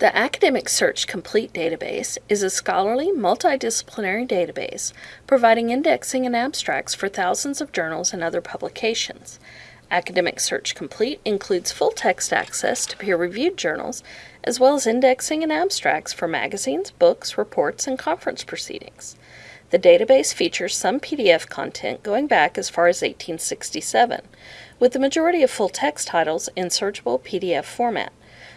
The Academic Search Complete database is a scholarly, multidisciplinary database providing indexing and abstracts for thousands of journals and other publications. Academic Search Complete includes full text access to peer reviewed journals, as well as indexing and abstracts for magazines, books, reports, and conference proceedings. The database features some PDF content going back as far as 1867, with the majority of full text titles in searchable PDF format.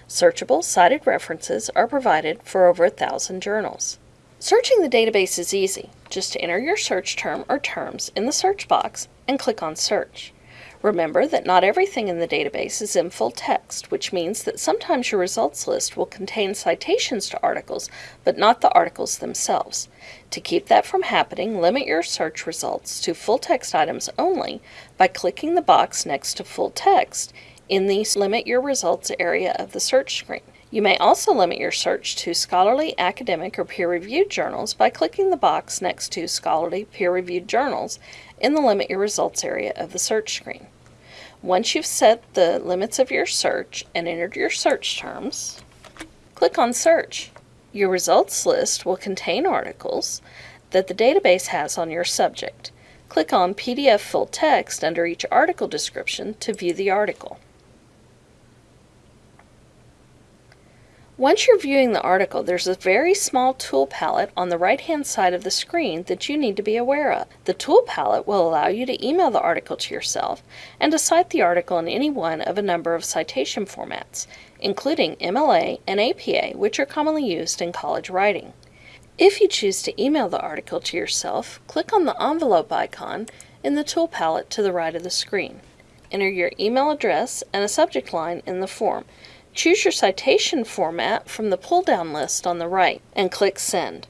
Searchable cited references are provided for over a thousand journals. Searching the database is easy. Just enter your search term or terms in the search box and click on Search. Remember that not everything in the database is in full text, which means that sometimes your results list will contain citations to articles, but not the articles themselves. To keep that from happening, limit your search results to full text items only by clicking the box next to full text in the Limit Your Results area of the search screen. You may also limit your search to scholarly, academic, or peer-reviewed journals by clicking the box next to Scholarly Peer-Reviewed Journals in the Limit Your Results area of the search screen. Once you've set the limits of your search and entered your search terms, click on Search. Your results list will contain articles that the database has on your subject. Click on PDF Full Text under each article description to view the article. Once you're viewing the article, there's a very small tool palette on the right-hand side of the screen that you need to be aware of. The tool palette will allow you to email the article to yourself and to cite the article in any one of a number of citation formats, including MLA and APA, which are commonly used in college writing. If you choose to email the article to yourself, click on the envelope icon in the tool palette to the right of the screen. Enter your email address and a subject line in the form. Choose your citation format from the pull-down list on the right and click Send.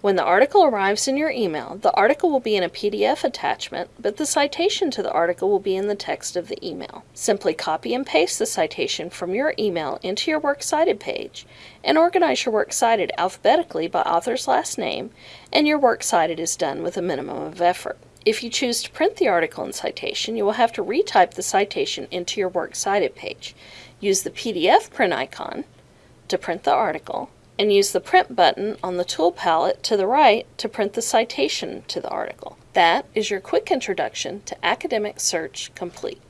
When the article arrives in your email, the article will be in a PDF attachment, but the citation to the article will be in the text of the email. Simply copy and paste the citation from your email into your Works Cited page and organize your Works Cited alphabetically by author's last name, and your Works Cited is done with a minimum of effort. If you choose to print the article and citation, you will have to retype the citation into your Works Cited page. Use the PDF print icon to print the article and use the print button on the tool palette to the right to print the citation to the article. That is your quick introduction to Academic Search Complete.